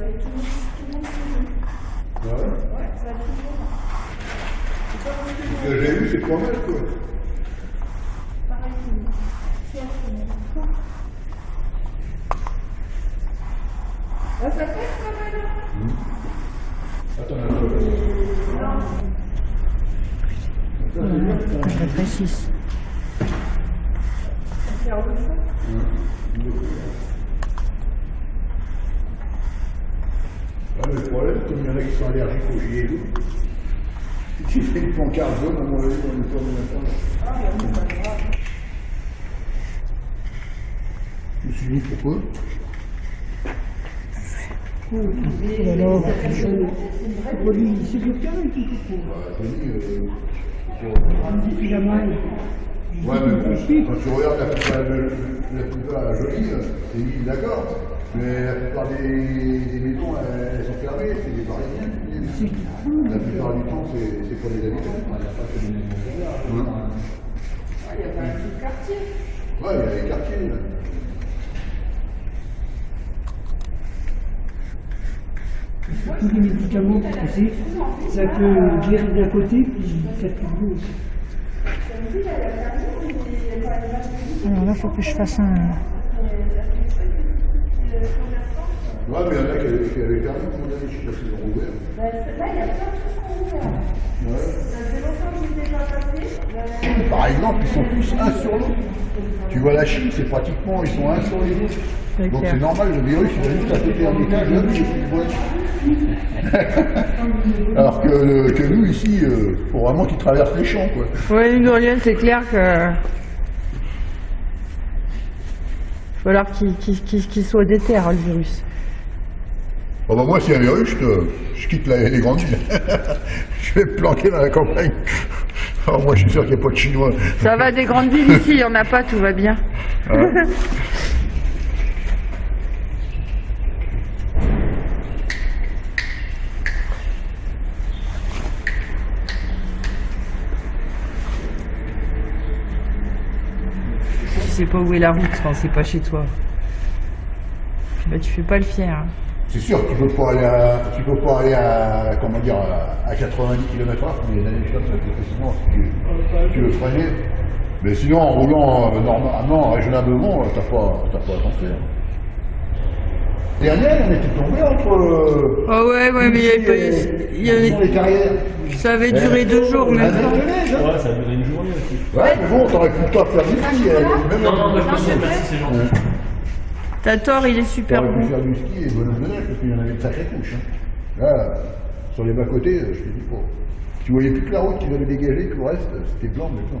tout, tout le monde qui Ouais. Ouais, ça Ce que j'ai vu, c'est pas mal, quoi. pareil c'est. Ah, ça fait quand même. Attends, attends. Je. Ah, mais le problème, comme il y en a qui sont allergiques au gilet jaune, si tu fais une pancarte jaune, à mon avis, on ne peut pas attendre. Ah, mais bon, c'est pas grave. Je me suis dit pourquoi Alors, Bah, Tony, euh, pour- Ouais, mais bon, quand tu regardes la plupart, la plupart jolie, c'est une d'accord. Mais la plupart des, des maisons, elles, elles sont fermées, c'est des parisiens. qui viennent. La plupart du temps, c'est pas des habitants. Il n'y a pas que des maisons. Ah, quartier. Ouais, il y a des quartiers. là. tous les médicaments ça peut guérir d'un côté, puis ça peut l'autre. Alors là, il faut que je fasse un. Ouais, mais il y en a qui avaient qui avaient fermé, à mon avis, je sais pas s'ils rouvert. Bah, Là, il y a plein de choses qui sont ouvertes. Ouais. Ça fait longtemps que je n'étais pas passé. Par exemple, ils sont tous un sur l'autre. Tu vois la Chine, c'est pratiquement, ils sont un sur les autres. Donc c'est normal, le virus, il va juste à péter un étage, là, il est plus. Alors que, le- que nous, ici, euh, faut vraiment qu'ils traversent les champs, quoi. Oui, une c'est clair que. Il va falloir qu'il qu'il- qu'il soit déter, le virus. Bon, bah, moi, s'il y a un virus, je, te- je quitte la- les grandes villes. je vais me planquer dans la campagne. Alors, moi, je suis sûr qu'il n'y a pas de Chinois. Ça va des grandes villes ici, il n'y en a pas, tout va bien. Tu sais pas où est la route quand c'est pas chez toi. Bah, tu fais pas le fier. hein. C'est sûr tu peux pas aller à, tu peux pas aller à, comment dire, à, à 90 km h mais des années comme ça, sinon, tu, tu veux freiner. Mais sinon, en roulant euh, normalement, raisonnablement, euh, t'as pas, t'as pas à t'en faire. Dernière, on était tombé entre, euh, Ah ouais, ouais, mais il y avait pas et- eu- il y avait- les carrières. Ça avait duré deux jours, mais. Ah, hein. Ouais, ça a duré une journée aussi. Ouais, mais bon, t'aurais pu le temps de faire du ski, même Non, non, non, merci, merci, c'est gentil. T'as tort, il est super T'aurais pu bon. faire du ski et bonhomme de neige, parce qu'il y en avait de sacrées couches. Hein. Là, sur les bas-côtés, euh, je te dis pas. Tu voyais plus que la route qui avait dégagé, que le reste, euh, c'était blanc maintenant.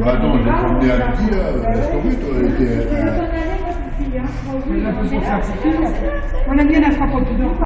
Ma no, le fonde a Tia,